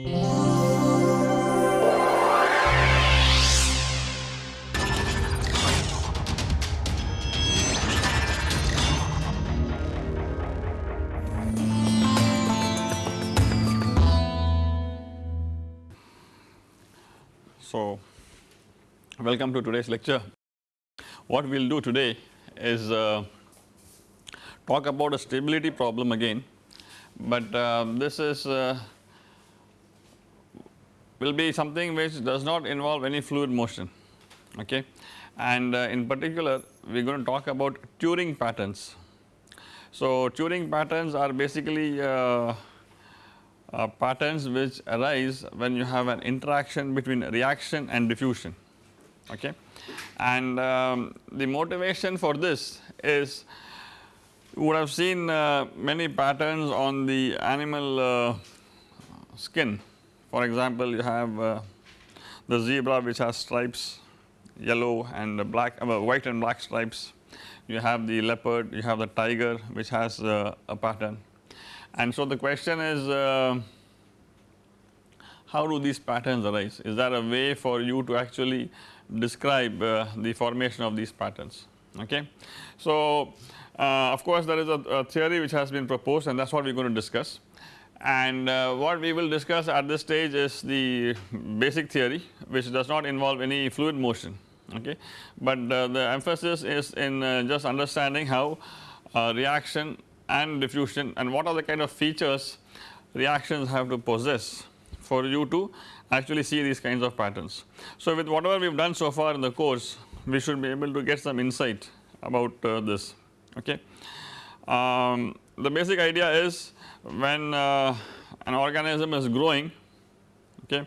So, welcome to today's lecture. What we will do today is uh, talk about a stability problem again, but uh, this is uh, will be something which does not involve any fluid motion okay and uh, in particular we are going to talk about Turing patterns. So, Turing patterns are basically uh, uh, patterns which arise when you have an interaction between reaction and diffusion okay. And um, the motivation for this is you would have seen uh, many patterns on the animal uh, skin for example you have uh, the zebra which has stripes yellow and black uh, white and black stripes you have the leopard you have the tiger which has uh, a pattern and so the question is uh, how do these patterns arise? Is there a way for you to actually describe uh, the formation of these patterns okay. So uh, of course there is a, a, theory which has been proposed and that is what we are going to discuss and uh, what we will discuss at this stage is the basic theory which does not involve any fluid motion okay. But uh, the emphasis is in uh, just understanding how uh, reaction and diffusion and what are the kind of features reactions have to possess for you to actually see these kinds of patterns. So with whatever we have done so far in the course we should be able to get some insight about uh, this okay. Um, the basic idea is when uh, an organism is growing okay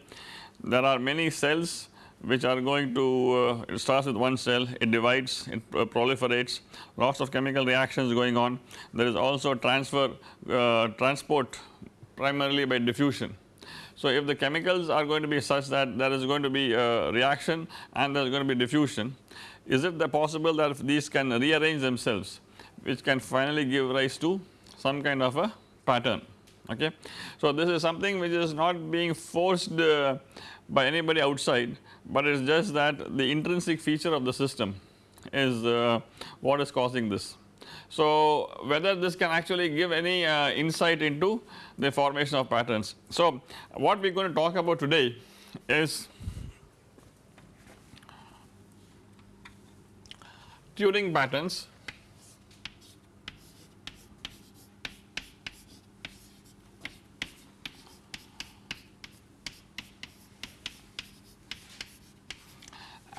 there are many cells which are going to uh, it starts with one cell it divides it uh, proliferates lots of chemical reactions going on there is also transfer uh, transport primarily by diffusion. So if the chemicals are going to be such that there is going to be a reaction and there is going to be diffusion is it possible that these can rearrange themselves which can finally give rise to some kind of a pattern okay. So this is something which is not being forced uh, by anybody outside but it is just that the intrinsic feature of the system is uh, what is causing this. So whether this can actually give any uh, insight into the formation of patterns. So what we are going to talk about today is Turing patterns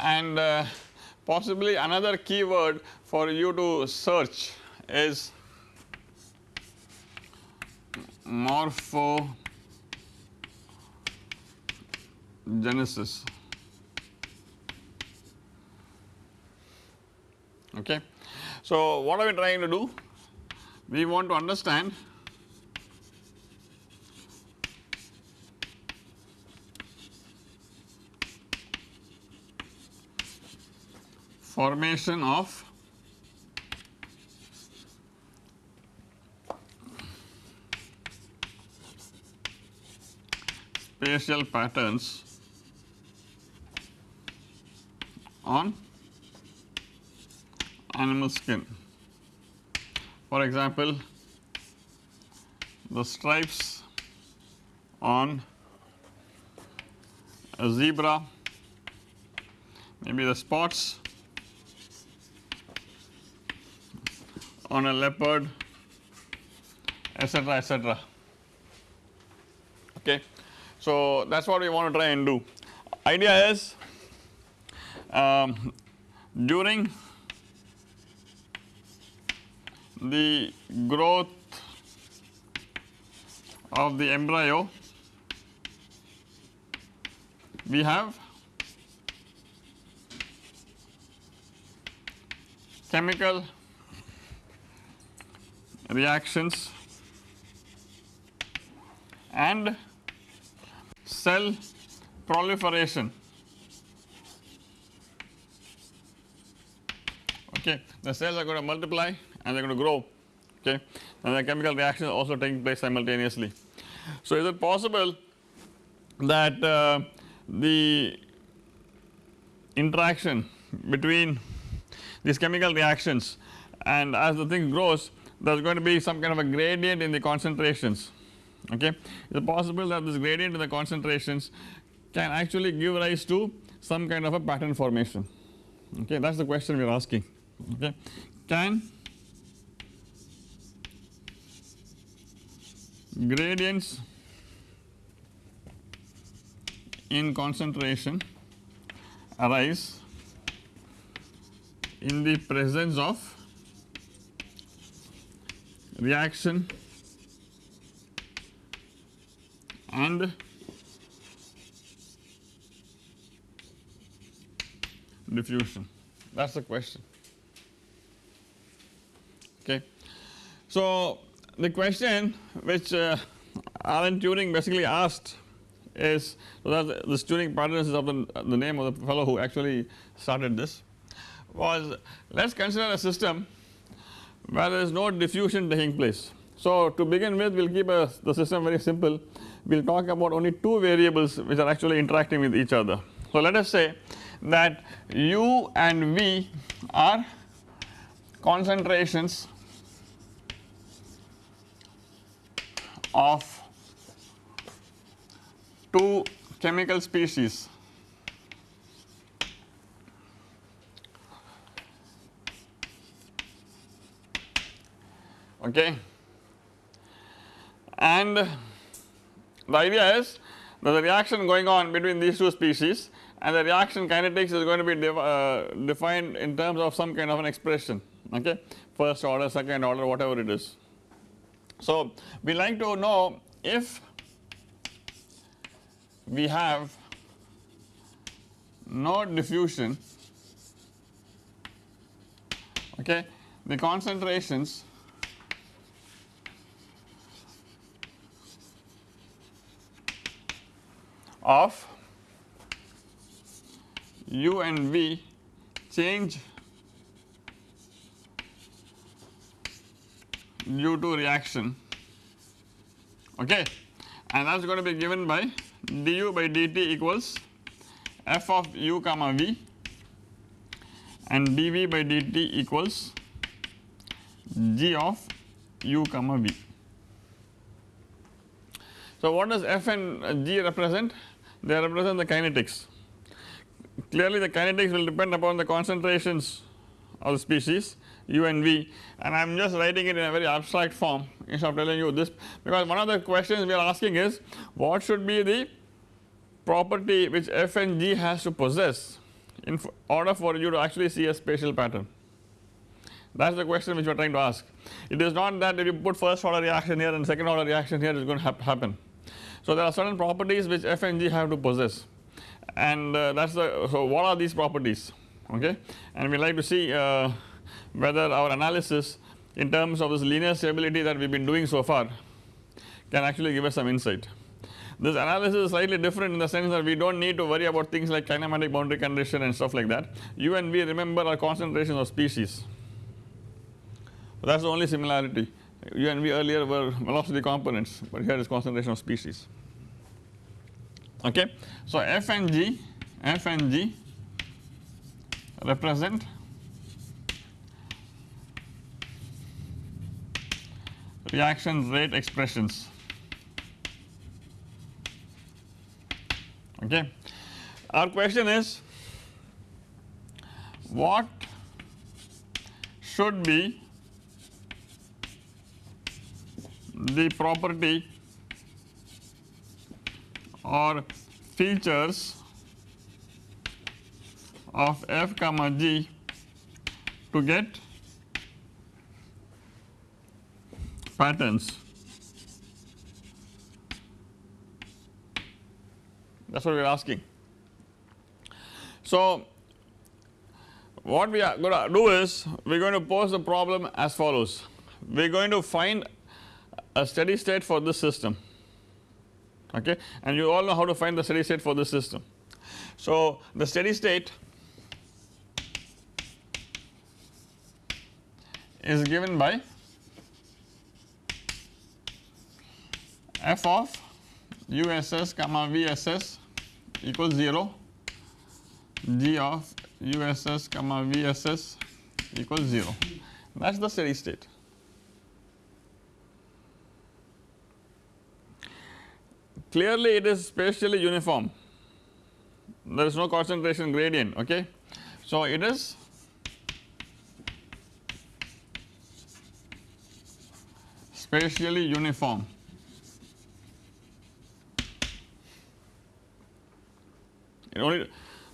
and uh, possibly another keyword for you to search is morphogenesis okay. So what are we trying to do? We want to understand formation of spatial patterns on animal skin. For example, the stripes on a zebra, maybe the spots on a leopard etc etc okay. So that is what we want to try and do. Idea is um, during the growth of the embryo we have chemical reactions? And cell proliferation. Okay the cells are going to multiply and they are going to grow. Okay and the chemical reaction is also taking place simultaneously. So is it possible that uh, the interaction between these chemical reactions and as the thing grows there is going to be some kind of a gradient in the concentrations okay. Is it possible that this gradient in the concentrations can actually give rise to some kind of a pattern formation okay that is the question we are asking okay. Can gradients in concentration arise in the presence of reaction and diffusion that is the question okay. So the question which uh, Alan Turing basically asked is so that this Turing pattern is of the, the name of the fellow who actually started this was let us consider a system where there is no diffusion taking place. So to begin with we will keep a, the system very simple we will talk about only two variables which are actually interacting with each other. So let us say that u and v are concentrations of two chemical species okay and the idea is is a reaction going on between these two species and the reaction kinetics is going to be uh, defined in terms of some kind of an expression. Okay first order second order whatever it is. So we like to know if we have no diffusion okay the concentrations of u and v change due to reaction okay and that is going to be given by du by dt equals f of u comma v and dv by dt equals g of u comma v. So what does f and g represent? They represent the kinetics. Clearly the kinetics will depend upon the concentrations of the species u and v and I am just writing it in a very abstract form instead of telling you this because one of the questions we are asking is what should be the property which f and g has to possess in order for you to actually see a spatial pattern that is the question which we are trying to ask. It is not that if you put first order reaction here and second order reaction here it is going to happen. So there are certain properties which f and g have to possess. And uh, that is the so what are these properties? Okay? And we like to see uh, whether our analysis in terms of this linear stability that we have been doing so far can actually give us some insight. This analysis is slightly different in the sense that we do not need to worry about things like kinematic boundary condition and stuff like that. U and V remember are concentrations of species. That is the only similarity. U and V earlier were velocity components but here is concentration of species okay. So F and G, F and G represent reaction rate expressions okay. Our question is what should be the property or features of f comma g to get patterns. That is what we are asking. So what we are going to do is we are going to pose the problem as follows. We are going to find a steady state for this system okay and you all know how to find the steady state for this system. So the steady state is given by f of USS comma VSS equals 0 G of USS comma VSS equals 0 that is the steady state. Clearly it is spatially uniform there is no concentration gradient okay. So it is spatially uniform it only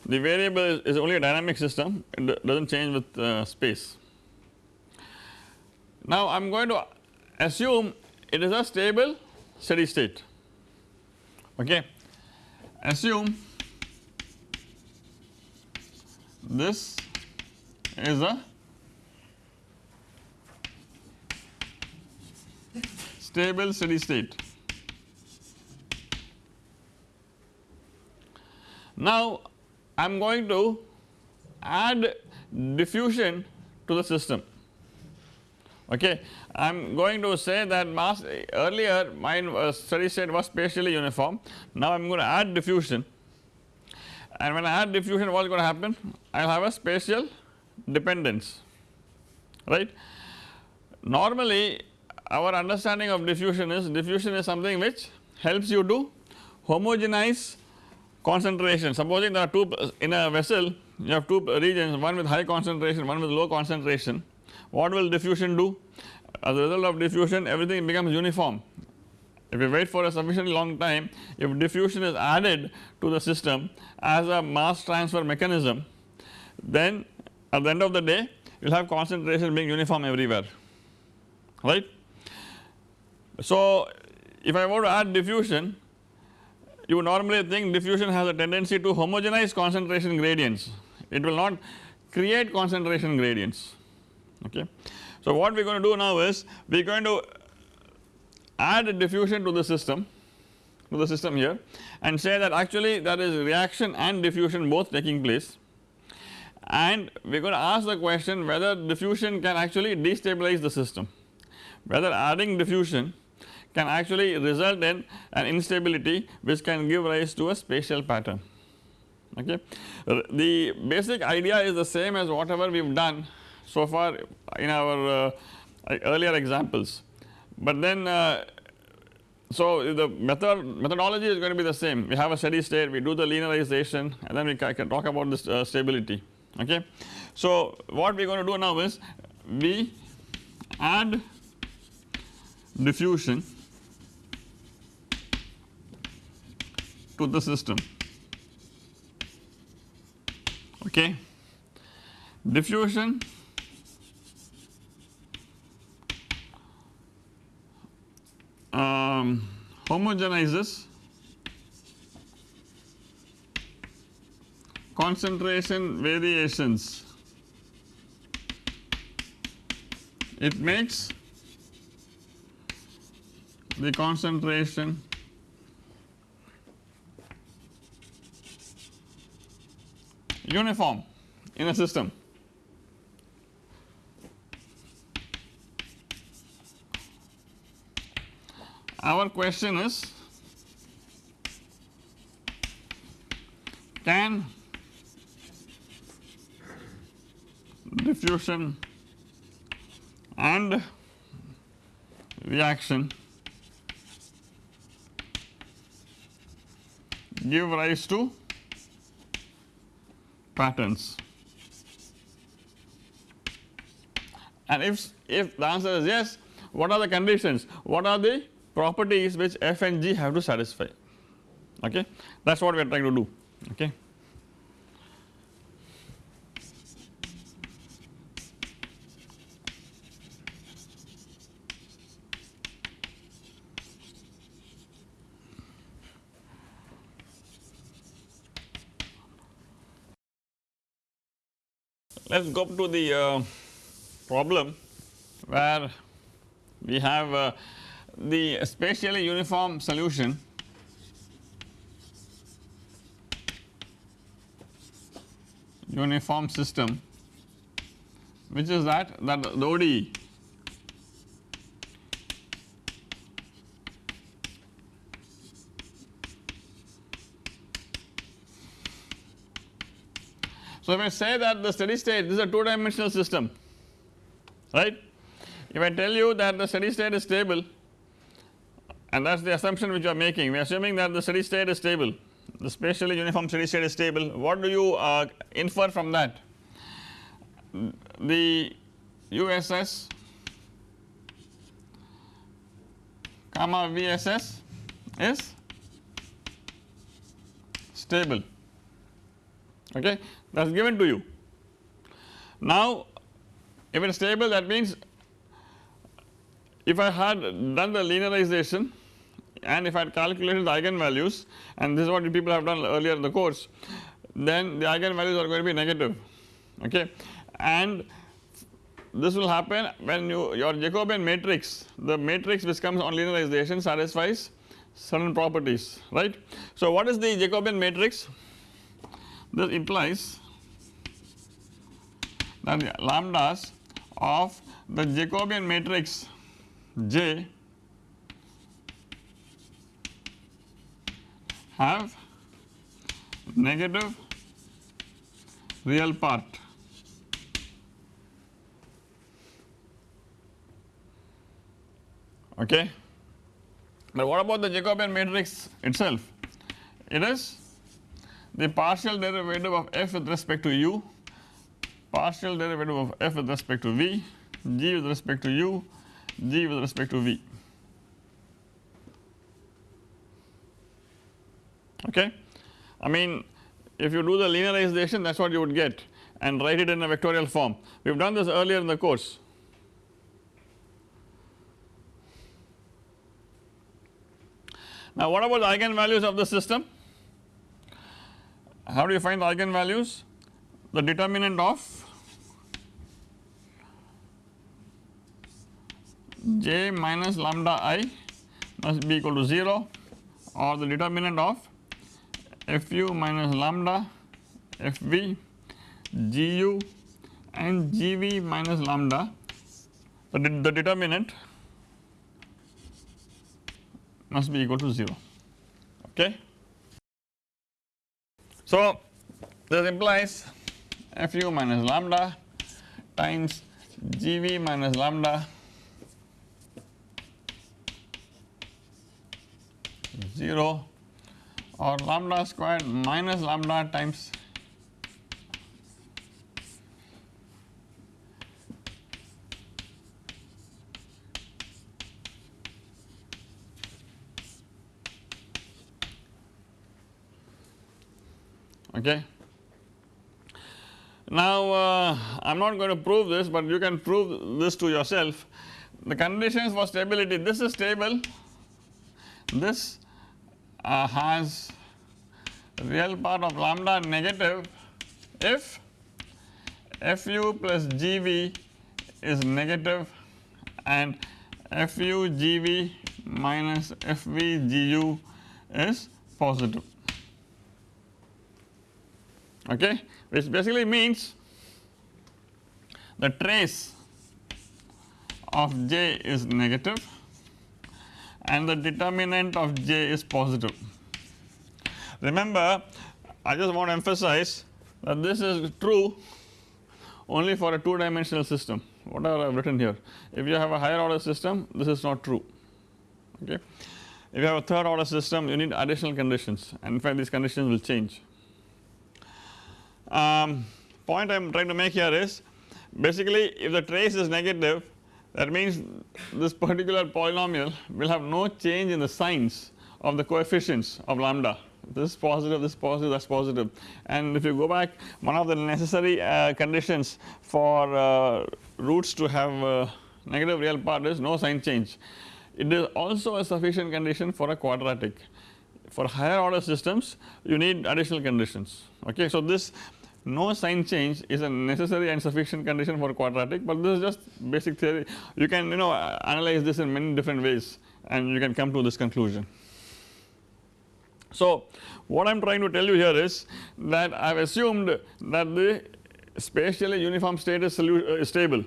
the variable is, is, only a dynamic system it does not change with uh, space. Now I am going to assume it is a stable steady state okay assume this is a stable steady state. Now I am going to add diffusion to the system okay. I am going to say that mass earlier my uh, steady state was spatially uniform now I am going to add diffusion and when I add diffusion what is going to happen I will have a spatial dependence right. Normally our understanding of diffusion is diffusion is something which helps you to homogenize concentration supposing there are two in a vessel you have two regions one with high concentration one with low concentration what will diffusion do? As a result of diffusion everything becomes uniform. If you wait for a sufficiently long time if diffusion is added to the system as a mass transfer mechanism then at the end of the day you will have concentration being uniform everywhere. Right. So if I were to add diffusion you normally think diffusion has a tendency to homogenize concentration gradients. It will not create concentration gradients okay. So what we are going to do now is we are going to add a diffusion to the system to the system here and say that actually there is reaction and diffusion both taking place and we are going to ask the question whether diffusion can actually destabilize the system whether adding diffusion can actually result in an instability which can give rise to a spatial pattern okay. The basic idea is the same as whatever we have done so far in our uh, earlier examples. But then uh, so the method methodology is going to be the same. We have a steady state we do the linearization and then we can talk about this uh, stability okay. So what we are going to do now is we add diffusion to the system okay? Diffusion um, homogenizes concentration variations. It makes the concentration uniform in a system our question is can diffusion and reaction give rise to patterns? And if if the answer is yes what are the conditions? What are the properties which f and g have to satisfy. Okay? That is what we are trying to do. Okay. Let us go to the uh, problem where we have uh, the spatially uniform solution. Uniform system which is that that the ODE So, if I say that the steady state this is a 2 dimensional system right, if I tell you that the steady state is stable and that is the assumption which you are making. We are assuming that the steady state is stable. The spatially uniform steady state is stable. What do you uh, infer from that? The USS comma VSS is stable. Okay? That is given to you. Now if it is stable that means if I had done the linearization and if I had calculated the eigenvalues and this is what people have done earlier in the course then the eigenvalues are going to be negative okay and this will happen when you your Jacobian matrix the matrix which comes on linearization satisfies certain properties right. So what is the Jacobian matrix this implies that the lambdas of the Jacobian matrix J have negative real part okay. But what about the Jacobian matrix itself? It is the partial derivative of f with respect to u, partial derivative of f with respect to v, g with respect to u, g with respect to v. Okay. I mean if you do the linearization that is what you would get and write it in a vectorial form. We have done this earlier in the course. Now what about the eigenvalues of the system? How do you find the eigenvalues? The determinant of j minus lambda i must be equal to 0 or the determinant of fu minus lambda fv gu and gv minus lambda the, the determinant must be equal to 0 okay. So this implies fu minus lambda times gv minus lambda 0 or lambda squared minus lambda times okay. Now uh, I am not going to prove this but you can prove this to yourself the conditions for stability this is stable this uh, has real part of lambda negative if fu plus gv is negative and fu gv minus fv gu is positive. Okay? Which basically means the trace of j is negative and the determinant of j is positive. Remember I just want to emphasize that this is true only for a 2 dimensional system whatever I have written here. If you have a higher order system this is not true okay. If you have a third order system you need additional conditions and in fact these conditions will change. Um, point I am trying to make here is basically if the trace is negative that means this particular polynomial will have no change in the signs of the coefficients of lambda this is positive this is positive that is positive and if you go back one of the necessary uh, conditions for uh, roots to have uh, negative real part is no sign change. It is also a sufficient condition for a quadratic for higher order systems you need additional conditions okay. So this no sign change is a necessary and sufficient condition for quadratic but this is just basic theory you can you know analyze this in many different ways and you can come to this conclusion. So what I am trying to tell you here is that I have assumed that the spatially uniform state is uh, stable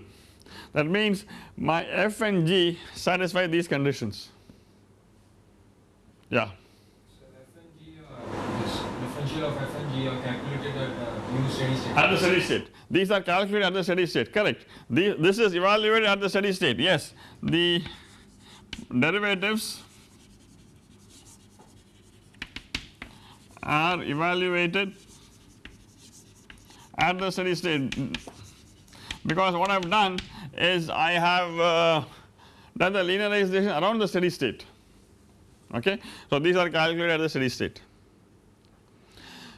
that means my f and g satisfy these conditions yeah. So f and g are, f and g of f and g are at the steady state. These are calculated at the steady state, correct. The, this is evaluated at the steady state, yes. The derivatives are evaluated at the steady state because what I have done is I have uh, done the linearization around the steady state okay. So these are calculated at the steady state.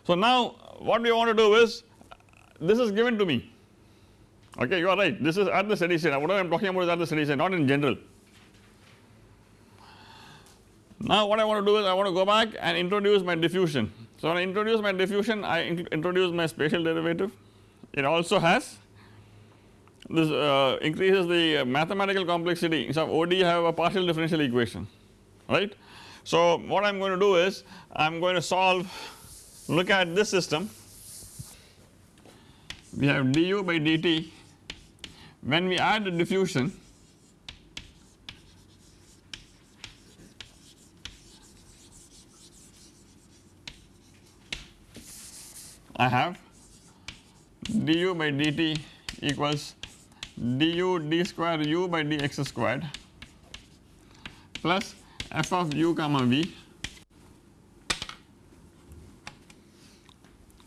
So now what we want to do is this is given to me okay you are right this is at the steady state what I am talking about is at the steady state not in general. Now what I want to do is I want to go back and introduce my diffusion. So when I introduce my diffusion I in introduce my spatial derivative it also has this uh, increases the mathematical complexity so OD have a partial differential equation right. So what I am going to do is I am going to solve look at this system we have du by dt. When we add the diffusion I have du by dt equals du d square u by dx squared plus f of u comma v.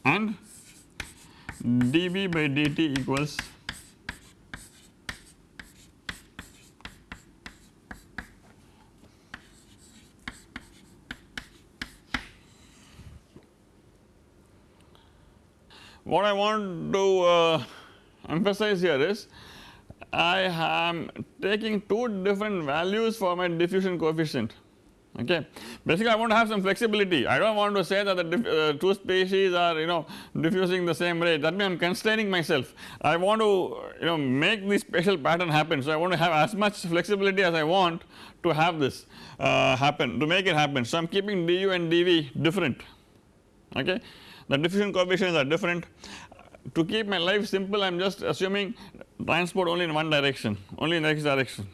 And dv by dt equals what I want to uh, emphasize here is I am taking two different values for my diffusion coefficient okay. Basically I want to have some flexibility. I do not want to say that the uh, two species are you know diffusing the same rate. That means I am constraining myself. I want to you know make this spatial pattern happen. So I want to have as much flexibility as I want to have this uh, happen to make it happen. So I am keeping du and dv different. Okay? The diffusion coefficients are different. To keep my life simple I am just assuming transport only in one direction only in x direction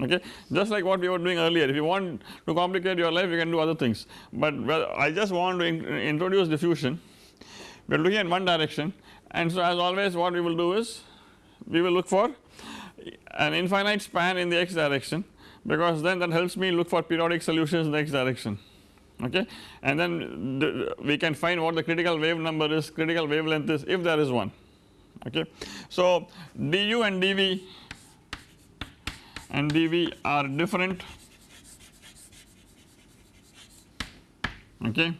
okay? Just like what we were doing earlier. If you want to complicate your life you can do other things. But well, I just want to in introduce diffusion. We are looking in one direction. And so as always what we will do is we will look for an infinite span in the x direction because then that helps me look for periodic solutions in the x direction. Okay? And then we can find what the critical wave number is critical wavelength is if there is one. Okay. So du and dv and dv are different. Okay.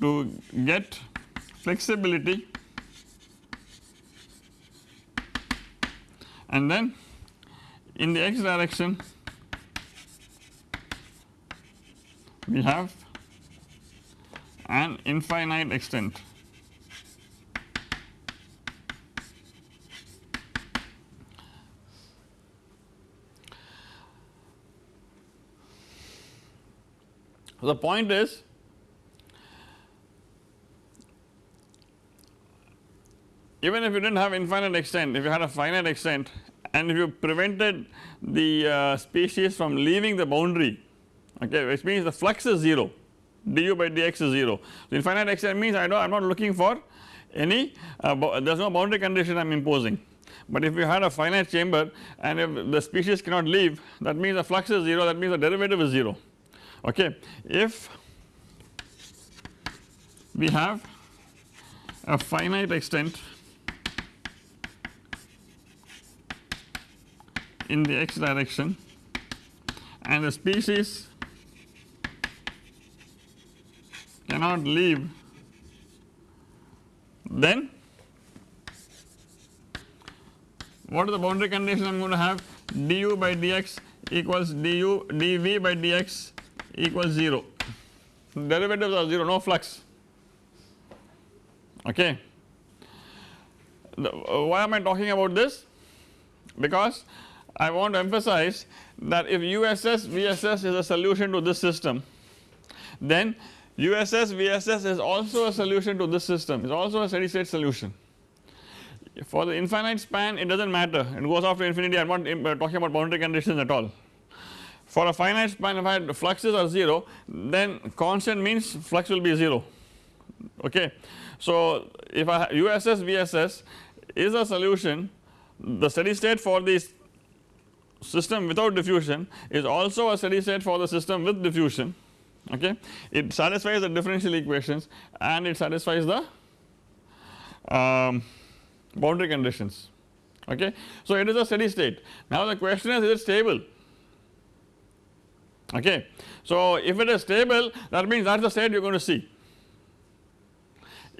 To get flexibility and then in the x direction we have an infinite extent The point is even if you did not have infinite extent if you had a finite extent and if you prevented the uh, species from leaving the boundary okay which means the flux is 0 du by dx is 0. So infinite extent means I know I am not looking for any uh, there is no boundary condition I am imposing but if you had a finite chamber and if the species cannot leave that means the flux is 0 that means the derivative is 0 okay. If we have a finite extent in the x direction and the species cannot leave then what is the boundary condition I am going to have du by dx equals du dv by dx equals 0 derivatives are 0 no flux okay. The, uh, why am I talking about this because I want to emphasize that if USS VSS is a solution to this system then USS VSS is also a solution to this system is also a steady state solution. For the infinite span it does not matter it goes off to infinity I am not uh, talking about boundary conditions at all. For a finite span if fluxes are 0 then constant means flux will be 0 okay. So if I USS VSS is a solution the steady state for this system without diffusion is also a steady state for the system with diffusion okay. It satisfies the differential equations and it satisfies the um, boundary conditions okay. So it is a steady state now the question is is it stable okay. So if it is stable that means that is the state you are going to see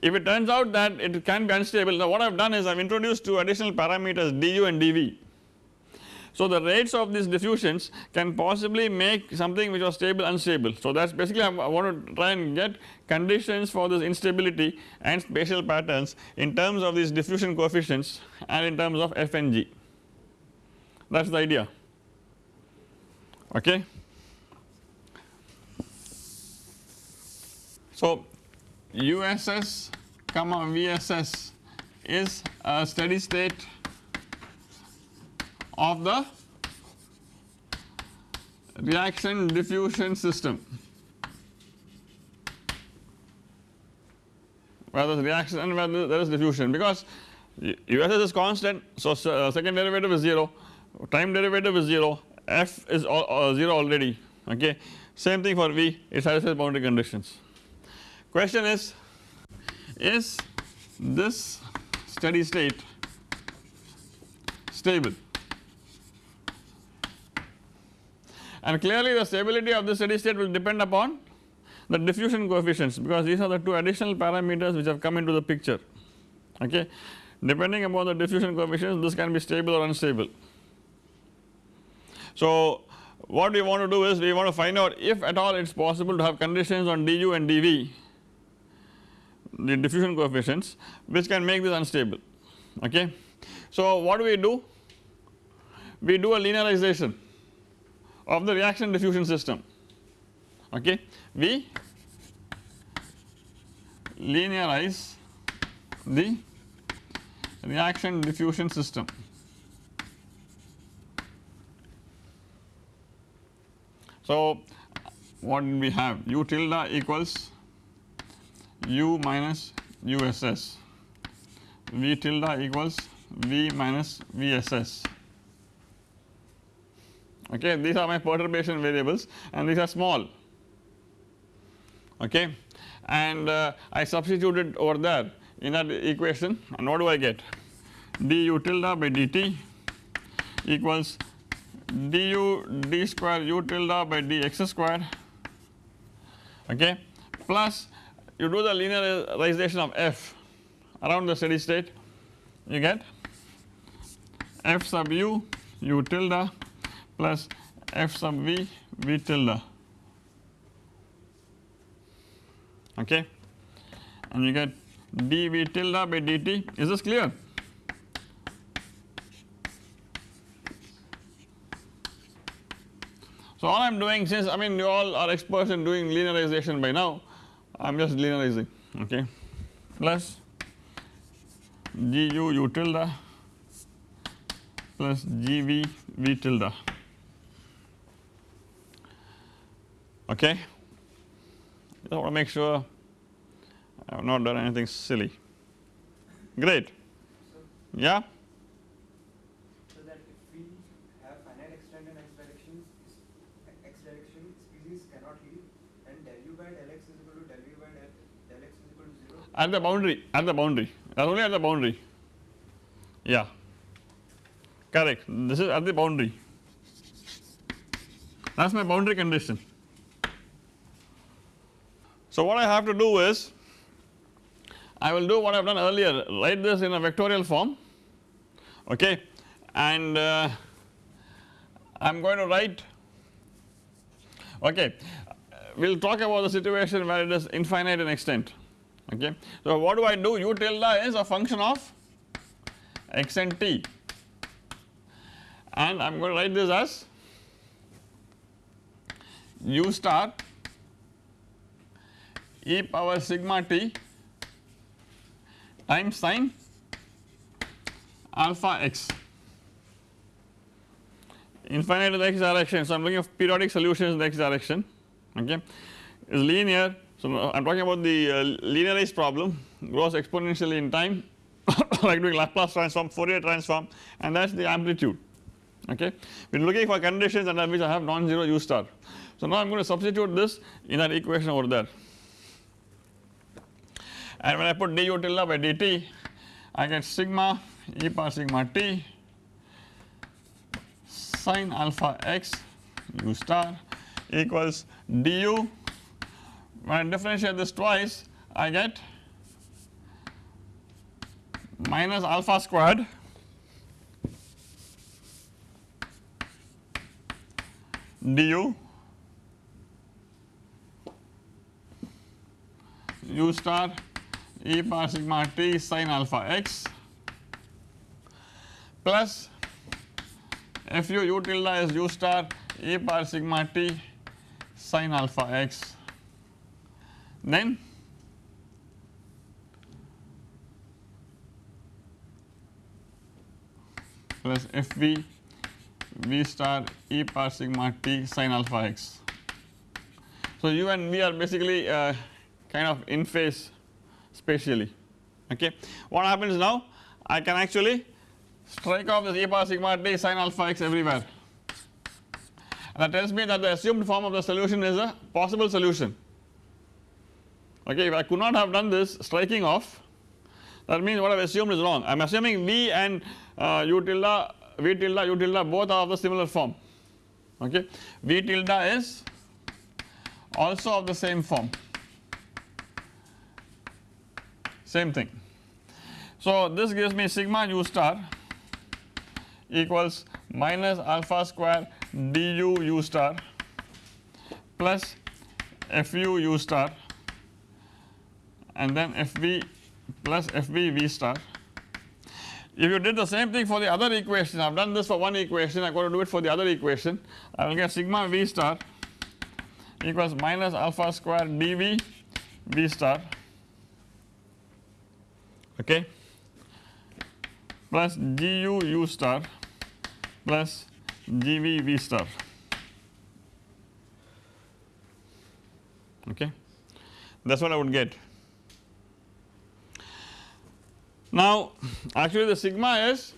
if it turns out that it can be unstable now what I have done is I have introduced two additional parameters du and dv. So the rates of these diffusions can possibly make something which was stable unstable. So that is basically I want to try and get conditions for this instability and spatial patterns in terms of these diffusion coefficients and in terms of f and g that is the idea okay. So USS comma VSS is a steady state of the reaction diffusion system. Where there is reaction and where there is diffusion. Because USS is constant so uh, second derivative is 0 time derivative is 0 f is uh, 0 already okay? Same thing for V it satisfies boundary conditions Question is, is this steady state stable? And clearly the stability of the steady state will depend upon the diffusion coefficients because these are the two additional parameters which have come into the picture okay. Depending upon the diffusion coefficients this can be stable or unstable. So what we want to do is we want to find out if at all it is possible to have conditions on du and dv the diffusion coefficients which can make this unstable okay. So what do we do? We do a linearization of the reaction diffusion system okay. We linearize the reaction diffusion system. So what we have u tilde equals u minus uss v tilde equals v minus vss okay these are my perturbation variables and these are small. Okay and uh, I substituted over there in that equation and what do I get? Du tilde by dt equals du d square u tilde by dx square. Okay plus you do the linearization of f around the steady state you get f sub u u tilde plus f sub v v tilde. Okay? And you get dv tilde by dt is this clear? So all I am doing since I mean you all are experts in doing linearization by now I am just linearizing okay? Plus gu u tilde plus g v v tilde okay? I want to make sure I have not done anything silly. Great. Yeah at the boundary at the boundary. Only at the boundary. Yeah. Correct. This is at the boundary. That is my boundary condition. So what I have to do is I will do what I have done earlier. Write this in a vectorial form okay? And uh, I am going to write okay? We will talk about the situation where it is infinite in extent okay. So what do I do u tilde is a function of x and t and I am going to write this as u star e power sigma t times sine alpha x infinite in the x direction. So, I am looking for periodic solutions in the x direction okay is linear. So, I am talking about the uh, linearized problem grows exponentially in time like doing Laplace transform Fourier transform and that is the amplitude okay. We are looking for conditions under which I have non-zero u star. So, now I am going to substitute this in that equation over there and when I put du tilde by dt I get sigma e power sigma t sin alpha x u star equals du when I differentiate this twice I get minus alpha squared du u star e power sigma t sin alpha x plus fu u tilde is u star e power sigma t sin alpha x then plus fv v star e power sigma t sin alpha x. So, u and v are basically uh, kind of in phase spatially okay. What happens now I can actually strike off this e power sigma t sin alpha x everywhere that tells me that the assumed form of the solution is a possible solution okay if I could not have done this striking off that means what I have assumed is wrong. I am assuming v and uh, u tilde v tilde u tilde both are of the similar form. Okay? V tilde is also of the same form. Same thing. So, this gives me sigma u star equals minus alpha square du u star plus fu u star and then fv plus fv v star. If you did the same thing for the other equation, I have done this for one equation, I am going to do it for the other equation, I will get sigma v star equals minus alpha square dv v star okay plus gu u star plus gv v star okay that is what I would get. Now actually the sigma is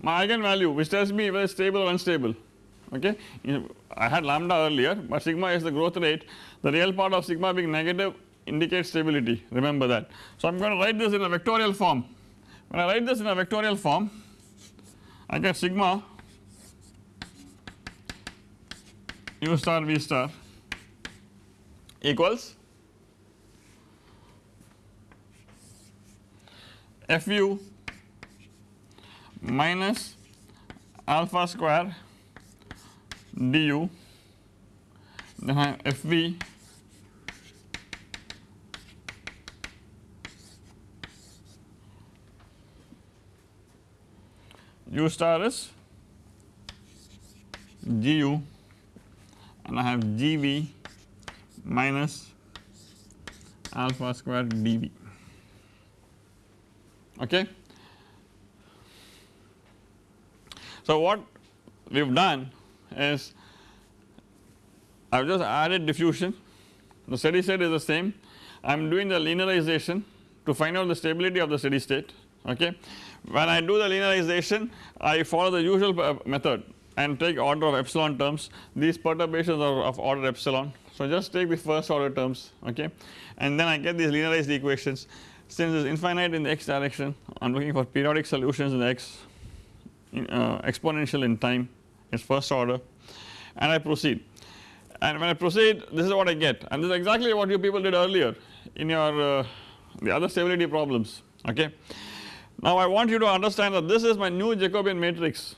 my eigenvalue which tells me whether stable or unstable okay. I had lambda earlier but sigma is the growth rate the real part of sigma being negative indicates stability remember that. So I am going to write this in a vectorial form when I write this in a vectorial form I get sigma u star v star equals fu minus alpha square du then I have fv u star is gu and I have gv minus alpha square dv okay. So what we have done is I have just added diffusion. The steady state is the same. I am doing the linearization to find out the stability of the steady state. Okay. When I do the linearization I follow the usual uh, method and take order of epsilon terms. These perturbations are of order epsilon. So just take the first order terms. Okay? And then I get these linearized equations since it is infinite in the x direction I am looking for periodic solutions in the x in, uh, exponential in time. Its first order. And I proceed. And when I proceed this is what I get. And this is exactly what you people did earlier in your uh, the other stability problems okay. Now I want you to understand that this is my new Jacobian matrix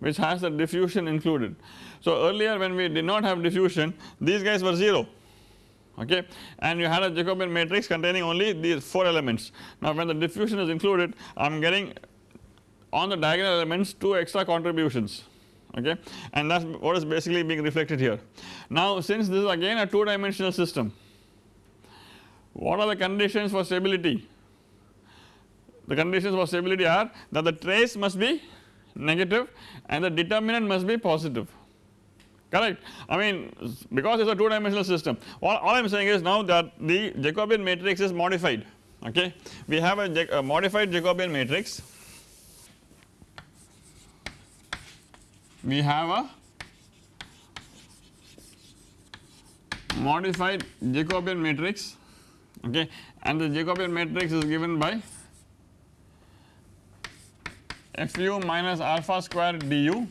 which has the diffusion included. So earlier when we did not have diffusion these guys were 0 okay and you had a Jacobian matrix containing only these 4 elements. Now when the diffusion is included I am getting on the diagonal elements 2 extra contributions okay and that is what is basically being reflected here. Now since this is again a 2 dimensional system what are the conditions for stability? The conditions for stability are that the trace must be negative and the determinant must be positive correct. I mean because it is a 2 dimensional system all, all I am saying is now that the Jacobian matrix is modified okay. We have a, a modified Jacobian matrix we have a modified Jacobian matrix okay and the Jacobian matrix is given by fu minus alpha square du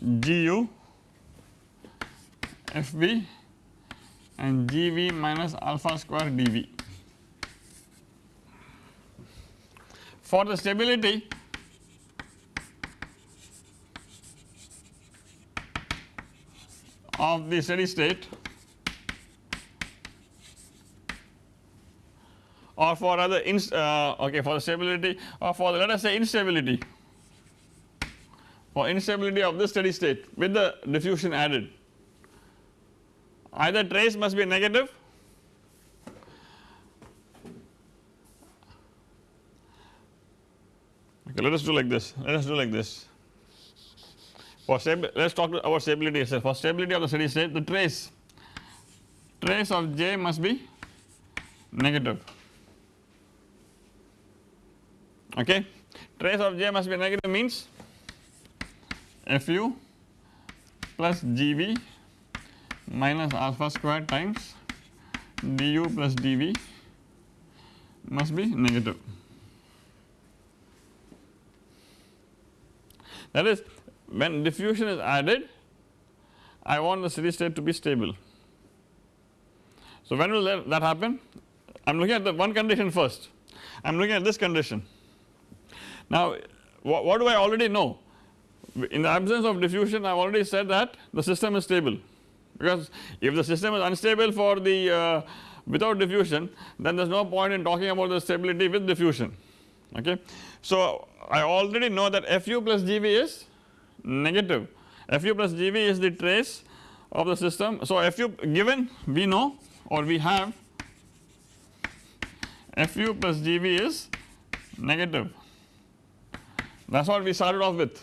gu fv and gv minus alpha square dv. For the stability of the steady state or for other uh, okay for the stability or for the let us say instability for instability of the steady state with the diffusion added. Either trace must be negative okay let us do like this. Let us do like this. For let us talk about stability itself. For stability of the steady state the trace trace of j must be negative. Okay? Trace of j must be negative means fu plus gv minus alpha square times du plus dv must be negative. That is when diffusion is added I want the steady state to be stable. So when will that, happen? I am looking at the one condition first, I am looking at this condition. Now what do I already know? In the absence of diffusion I have already said that the system is stable because if the system is unstable for the uh, without diffusion then there is no point in talking about the stability with diffusion okay. So I already know that Fu plus Gv is negative Fu plus Gv is the trace of the system. So Fu given we know or we have Fu plus Gv is negative that is what we started off with.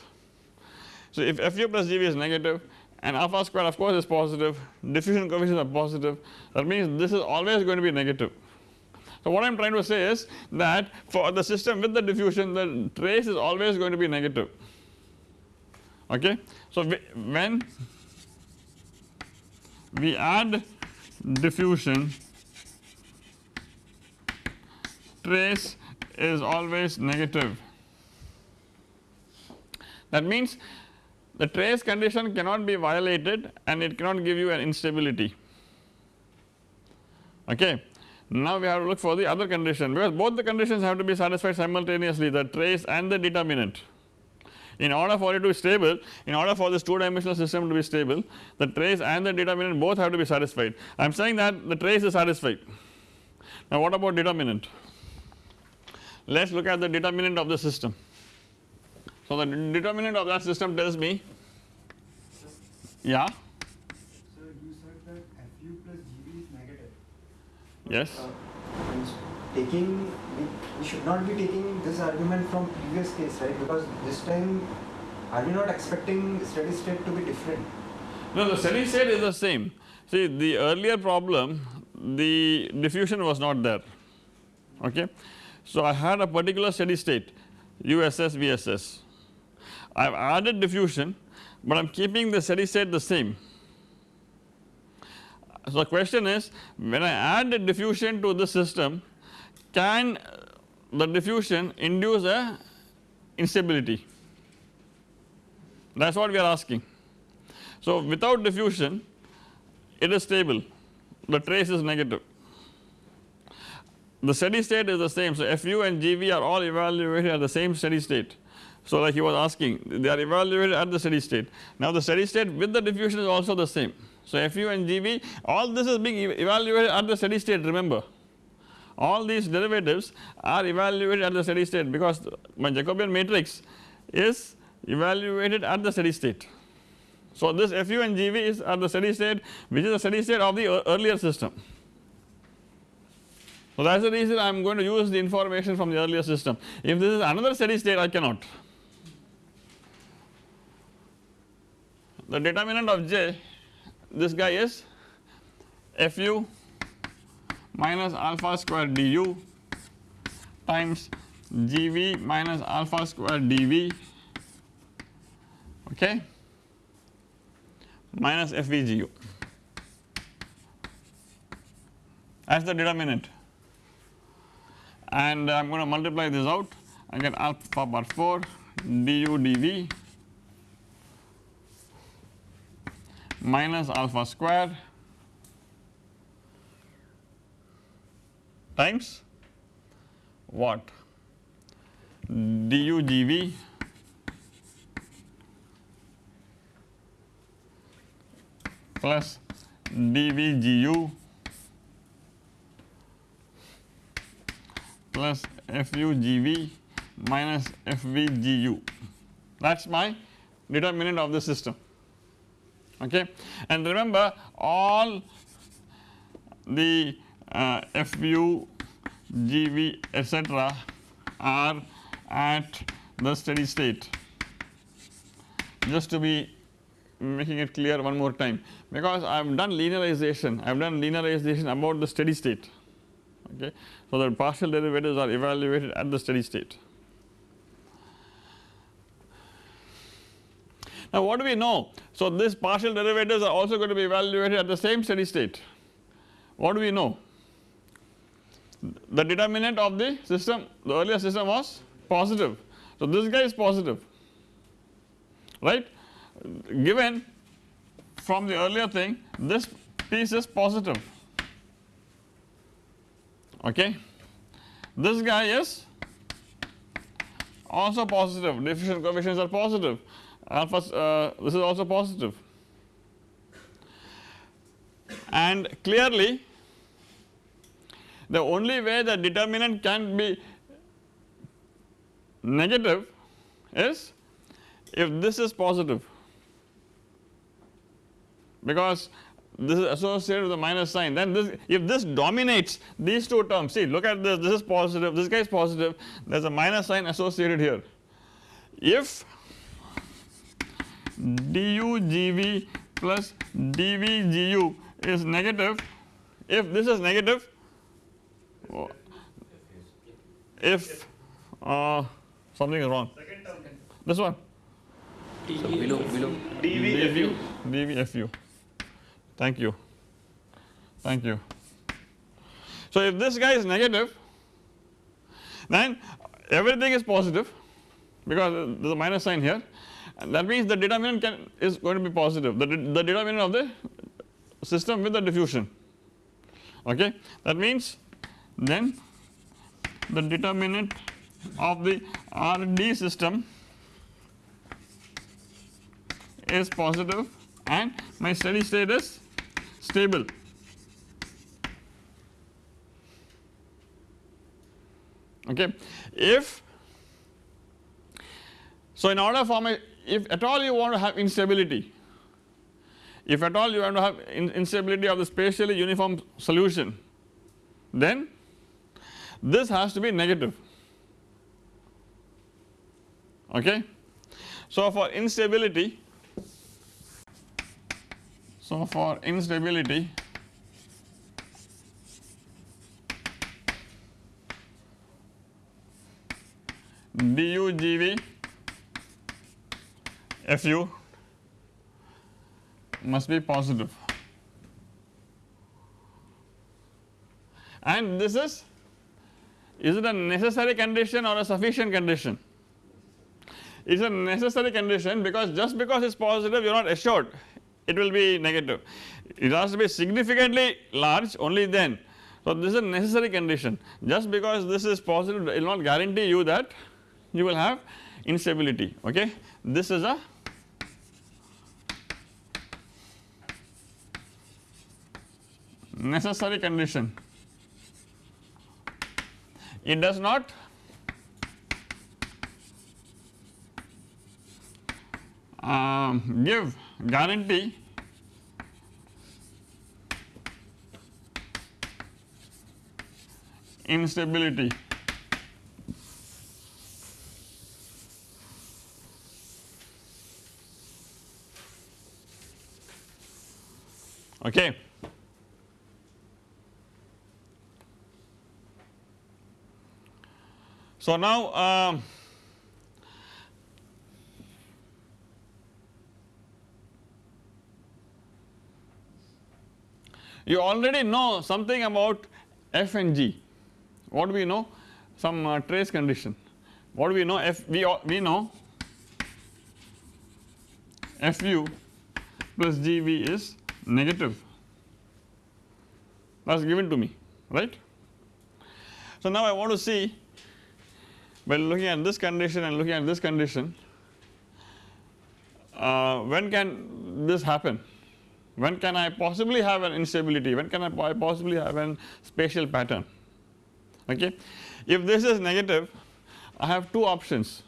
So if Fu plus Gv is negative and alpha square of course is positive, diffusion coefficients are positive that means this is always going to be negative. So what I am trying to say is that for the system with the diffusion the trace is always going to be negative okay. So when we add diffusion trace is always negative that means the trace condition cannot be violated and it cannot give you an instability okay. Now we have to look for the other condition because both the conditions have to be satisfied simultaneously the trace and the determinant. In order for it to be stable, in order for this 2 dimensional system to be stable the trace and the determinant both have to be satisfied. I am saying that the trace is satisfied. Now what about determinant? Let us look at the determinant of the system. So the determinant of that system tells me yeah. So you said that Fu plus Gv is negative. Yes. Uh, taking we, we should not be taking this argument from previous case right because this time are we not expecting steady state to be different? No the steady state is the same. See the earlier problem the diffusion was not there okay. So I had a particular steady state USS VSS I have added diffusion but I am keeping the steady state the same. So the question is when I add the diffusion to the system can the diffusion induce a instability? That is what we are asking. So without diffusion it is stable. The trace is negative. The steady state is the same. So Fu and Gv are all evaluated at the same steady state so like he was asking they are evaluated at the steady state. Now the steady state with the diffusion is also the same. So Fu and Gv all this is being evaluated at the steady state remember all these derivatives are evaluated at the steady state because my Jacobian matrix is evaluated at the steady state. So this Fu and Gv is at the steady state which is the steady state of the earlier system. So that is the reason I am going to use the information from the earlier system. If this is another steady state I cannot. The determinant of J this guy is Fu minus alpha square du times Gv minus alpha square dV okay? Minus FVGU as the determinant. And I am going to multiply this out. I get alpha bar 4 du dV minus alpha square times what? du dV plus dV gu plus Fu Gv minus Fv Gu that is my determinant of the system okay? And remember all the uh, Fu Gv etc are at the steady state. Just to be making it clear one more time. Because I have done linearization. I have done linearization about the steady state. Okay. So the partial derivatives are evaluated at the steady state. Now what do we know? So this partial derivatives are also going to be evaluated at the same steady state. What do we know? The determinant of the system, the earlier system was positive. So this guy is positive, right? Given from the earlier thing, this piece is positive okay. This guy is also positive diffusion coefficients are positive alpha uh, this is also positive. And clearly the only way the determinant can be negative is if this is positive. Because this is associated with the minus sign. Then this if this dominates these two terms see look at this. This is positive. This guy is positive. There is a minus sign associated here. If du gv plus dv gu is negative. If this is negative if uh, something is wrong. This one. So below below. Dv dv fu thank you. Thank you. So if this guy is negative then everything is positive because there is a minus sign here and that means the determinant can is going to be positive the, the determinant of the system with the diffusion okay that means then the determinant of the RD system is positive and my steady state is stable. Okay. If so, in order for my if at all you want to have instability, if at all you want to have in, instability of the spatially uniform solution, then this has to be negative. Okay. So, for instability so, for instability du GV Fu must be positive and this is is it a necessary condition or a sufficient condition it is a necessary condition because just because it is positive you are not assured it will be negative. It has to be significantly large only then. So this is a necessary condition just because this is positive it will not guarantee you that you will have instability okay. This is a necessary condition. It does not um, give guarantee instability. Okay. So now um, you already know something about f and g. What we know? Some uh, trace condition. What we know? F we we know fu plus gv is negative. That is given to me, right. So now I want to see by looking at this condition and looking at this condition uh, when can this happen? When can I possibly have an instability? When can I possibly have an spatial pattern? Okay. If this is negative I have two options.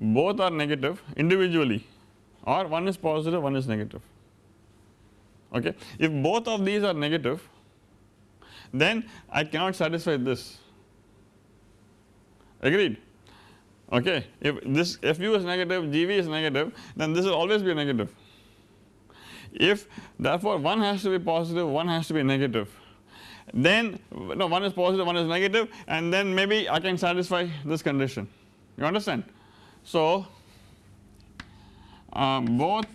Both are negative individually or one is positive one is negative. Okay. If both of these are negative then I cannot satisfy this agreed. Okay if this fu is negative gv is negative then this will always be negative. If therefore one has to be positive one has to be negative then no one is positive one is negative and then maybe I can satisfy this condition. You understand? So uh, both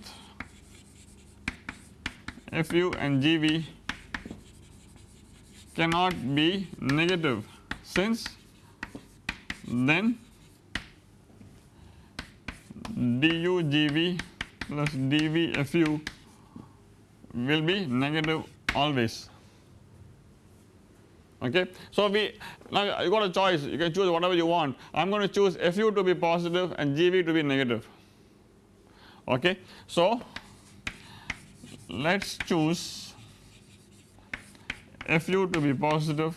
fu and gv cannot be negative. Since then du gv plus dv fu will be negative always okay. So we now you got a choice you can choose whatever you want I am going to choose fu to be positive and gv to be negative okay. So let us choose fu to be positive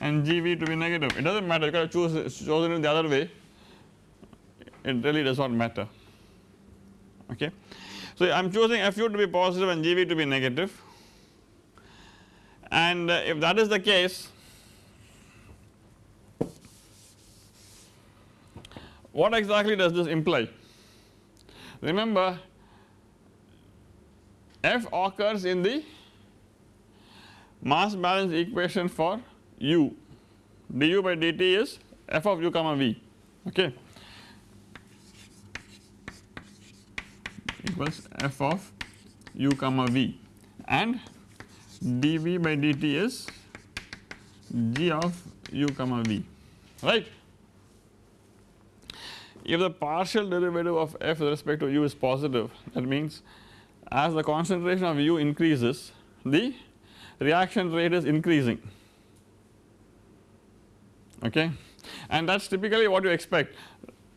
and Gv to be negative. It does not matter. You can choose chosen it the other way. It really does not matter. Okay. So I am choosing Fu to be positive and Gv to be negative. And uh, if that is the case what exactly does this imply? Remember F occurs in the mass balance equation for u. Du by dt is f of u comma v. Okay. Equals f of u comma v. And dv by dt is g of u comma v. Right. If the partial derivative of f with respect to u is positive that means as the concentration of u increases the reaction rate is increasing okay? And that is typically what you expect.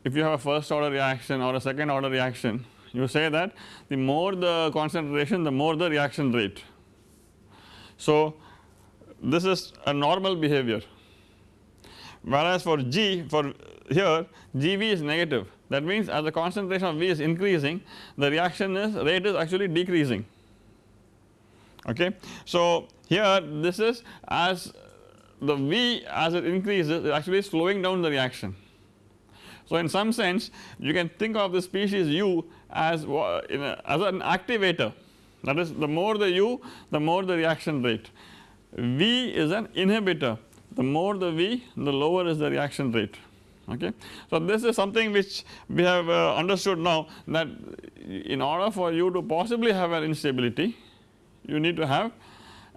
If you have a first order reaction or a second order reaction you say that the more the concentration the more the reaction rate. So this is a normal behavior. Whereas for G for here Gv is negative. That means as the concentration of V is increasing the reaction is rate is actually decreasing. Okay. So here this is as the V as it increases is actually slowing down the reaction. So in some sense you can think of the species U as, a, as an activator that is the more the U the more the reaction rate. V is an inhibitor the more the V the lower is the reaction rate okay. So this is something which we have uh, understood now that in order for you to possibly have an instability you need to have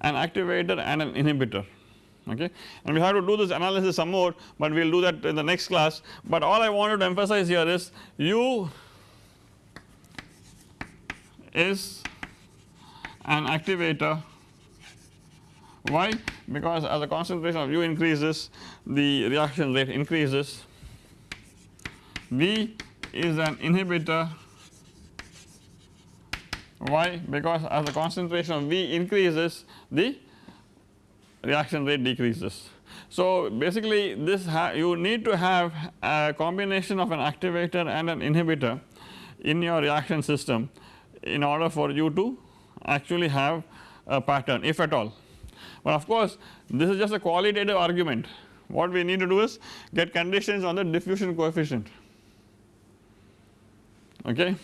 an activator and an inhibitor okay? And we have to do this analysis some more but we will do that in the next class. But all I wanted to emphasize here is u is an activator. Why? Because as the concentration of u increases the reaction rate increases. V is an inhibitor. Why? Because as the concentration of v increases the reaction rate decreases. So basically this you need to have a combination of an activator and an inhibitor in your reaction system in order for you to actually have a pattern if at all. But of course, this is just a qualitative argument. What we need to do is get conditions on the diffusion coefficient. Okay.